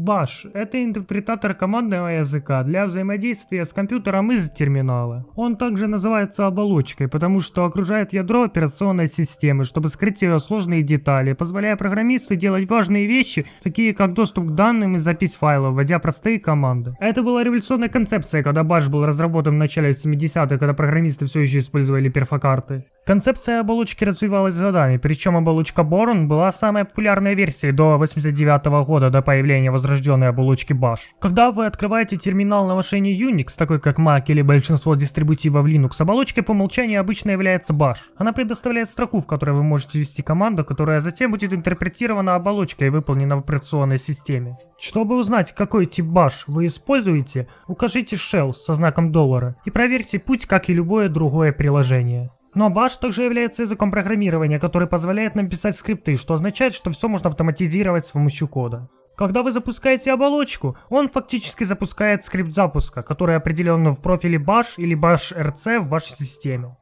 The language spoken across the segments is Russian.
Bash — это интерпретатор командного языка для взаимодействия с компьютером из терминала. Он также называется оболочкой, потому что окружает ядро операционной системы, чтобы скрыть ее сложные детали, позволяя программисту делать важные вещи, такие как доступ к данным и запись файлов, вводя простые команды. Это была революционная концепция, когда Bash был разработан в начале 70-х, когда программисты все еще использовали перфокарты. Концепция оболочки развивалась годами, причем оболочка Boron была самой популярной версией до 89 -го года, до появления возрожденной оболочки Bash. Когда вы открываете терминал на машине Unix, такой как Mac или большинство дистрибутивов Linux, оболочкой по умолчанию обычно является Bash. Она предоставляет строку, в которой вы можете ввести команду, которая затем будет интерпретирована оболочкой и выполнена в операционной системе. Чтобы узнать, какой тип Bash вы используете, укажите shell со знаком доллара и проверьте путь, как и любое другое приложение. Но Bash также является языком программирования, который позволяет нам писать скрипты, что означает, что все можно автоматизировать с помощью кода. Когда вы запускаете оболочку, он фактически запускает скрипт запуска, который определен в профиле Bash или Bash RC в вашей системе.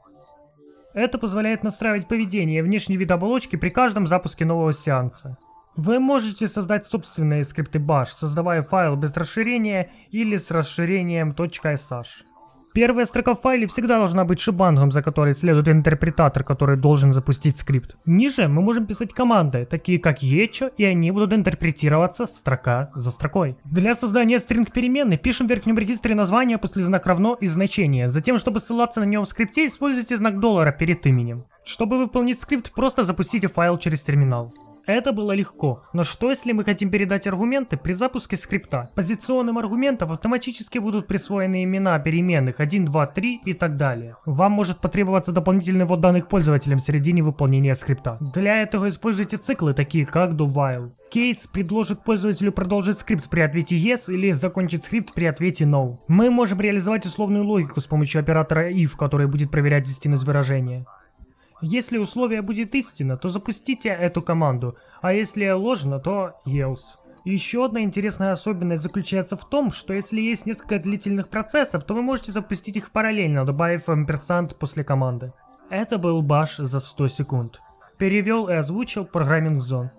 Это позволяет настраивать поведение и внешний вид оболочки при каждом запуске нового сеанса. Вы можете создать собственные скрипты Bash, создавая файл без расширения или с расширением .sh. Первая строка в файле всегда должна быть шибангом, за которой следует интерпретатор, который должен запустить скрипт. Ниже мы можем писать команды, такие как echo, и они будут интерпретироваться строка за строкой. Для создания стринг переменной пишем в верхнем регистре название после знак равно и значение. Затем, чтобы ссылаться на него в скрипте, используйте знак доллара перед именем. Чтобы выполнить скрипт, просто запустите файл через терминал. Это было легко, но что если мы хотим передать аргументы при запуске скрипта? Позиционным аргументам автоматически будут присвоены имена переменных 1, 2, 3 и так далее. Вам может потребоваться дополнительный ввод данных пользователям в середине выполнения скрипта. Для этого используйте циклы, такие как do-while. Кейс предложит пользователю продолжить скрипт при ответе yes или закончить скрипт при ответе no. Мы можем реализовать условную логику с помощью оператора if, который будет проверять истинность выражения. Если условие будет истинно, то запустите эту команду, а если ложно, то else. Еще одна интересная особенность заключается в том, что если есть несколько длительных процессов, то вы можете запустить их параллельно, добавив амперсант после команды. Это был Баш за 100 секунд. Перевел и озвучил программинг зон.